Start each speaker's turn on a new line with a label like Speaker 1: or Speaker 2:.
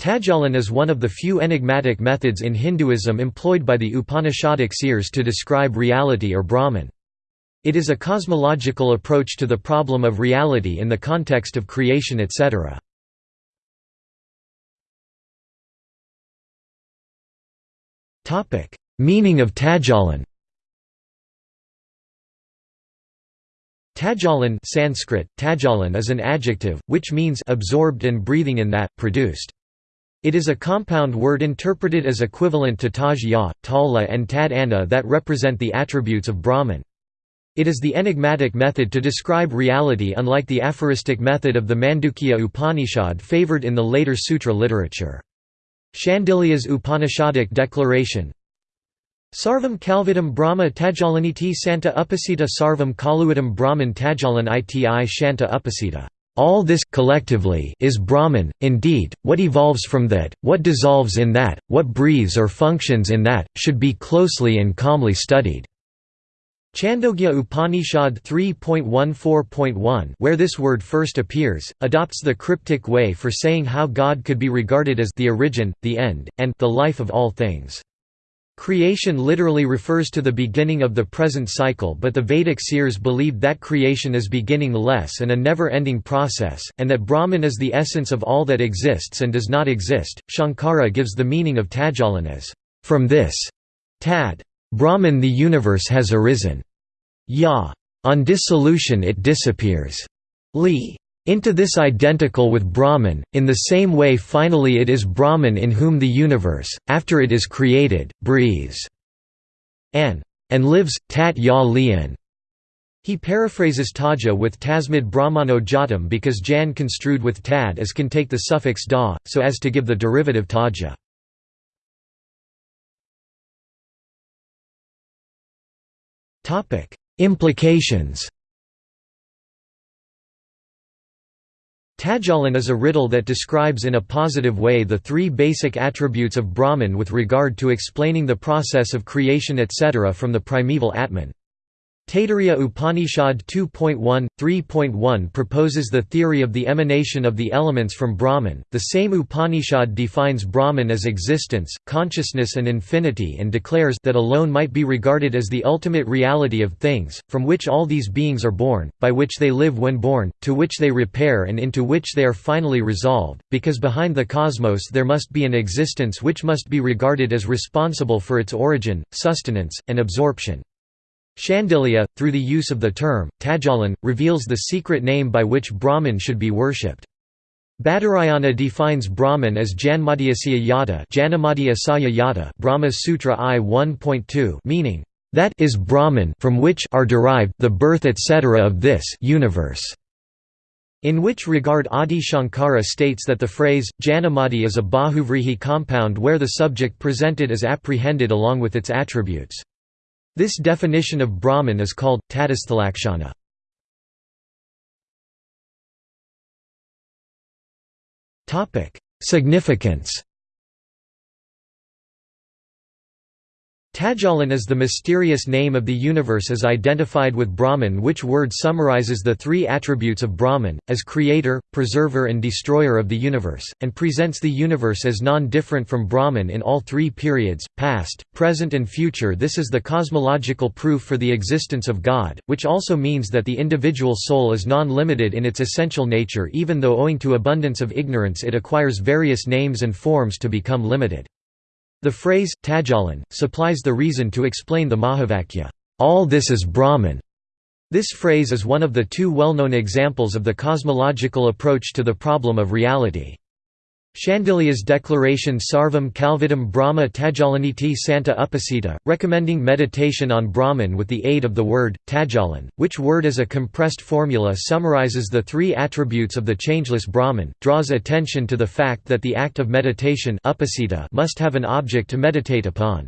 Speaker 1: Tajalan is one of the few enigmatic methods in Hinduism employed by the Upanishadic seers to describe reality or Brahman. It is a cosmological approach to the problem of reality in the context of creation etc. Meaning of Tajalan Tajalan Sanskrit, tajalan is an adjective, which means absorbed and breathing in that, produced. It is a compound word interpreted as equivalent to taj ya, tala and tad anna that represent the attributes of Brahman. It is the enigmatic method to describe reality unlike the aphoristic method of the Mandukya Upanishad favored in the later sutra literature. Shandilya's Upanishadic declaration Sarvam Khalvidam Brahma Tajalaniti Santa Upasita Sarvam Kaluidam Brahman Tajalan iti Shanta Upasita all this collectively is Brahman, indeed, what evolves from that, what dissolves in that, what breathes or functions in that, should be closely and calmly studied. Chandogya Upanishad 3.14.1 where this word first appears, adopts the cryptic way for saying how God could be regarded as the origin, the end, and the life of all things. Creation literally refers to the beginning of the present cycle but the Vedic seers believed that creation is beginning-less and a never-ending process, and that Brahman is the essence of all that exists and does not exist. Shankara gives the meaning of Tajalan as, from this tad, Brahman the universe has arisen. Ya. On dissolution it disappears. Li. Into this identical with Brahman, in the same way finally it is Brahman in whom the universe, after it is created, breathes. An. And lives, tat ya lian. He paraphrases taja with tasmid brahmano jatam because jan construed with tad as can take the suffix da, so as to give the derivative taja. Implications Tajalan is a riddle that describes in a positive way the three basic attributes of Brahman with regard to explaining the process of creation etc. from the primeval Atman. Taittiriya Upanishad 2.1, 3.1 proposes the theory of the emanation of the elements from Brahman. The same Upanishad defines Brahman as existence, consciousness, and infinity and declares that alone might be regarded as the ultimate reality of things, from which all these beings are born, by which they live when born, to which they repair and into which they are finally resolved, because behind the cosmos there must be an existence which must be regarded as responsible for its origin, sustenance, and absorption. Shandilya, through the use of the term, Tajalan, reveals the secret name by which Brahman should be worshipped. Badarayana defines Brahman as Janmadhyasya Yata Yata Brahma Sutra I 1.2 meaning, that is Brahman from which are derived the birth etc. of this universe. In which regard Adi Shankara states that the phrase, Janamadi is a Bahuvrihi compound where the subject presented is apprehended along with its attributes. This definition of Brahman is called, Tadasthalakshana. Significance Tajalan is the mysterious name of the universe as identified with Brahman which word summarizes the three attributes of Brahman, as creator, preserver and destroyer of the universe, and presents the universe as non-different from Brahman in all three periods, past, present and future This is the cosmological proof for the existence of God, which also means that the individual soul is non-limited in its essential nature even though owing to abundance of ignorance it acquires various names and forms to become limited. The phrase, tajalan, supplies the reason to explain the Mahavakya, all this is Brahman. This phrase is one of the two well-known examples of the cosmological approach to the problem of reality. Shandilya's declaration Sarvam Khalvidam Brahma Tajalaniti Santa Upasita, recommending meditation on Brahman with the aid of the word, Tajalan, which word as a compressed formula summarizes the three attributes of the changeless Brahman, draws attention to the fact that the act of meditation upasita must have an object to meditate upon.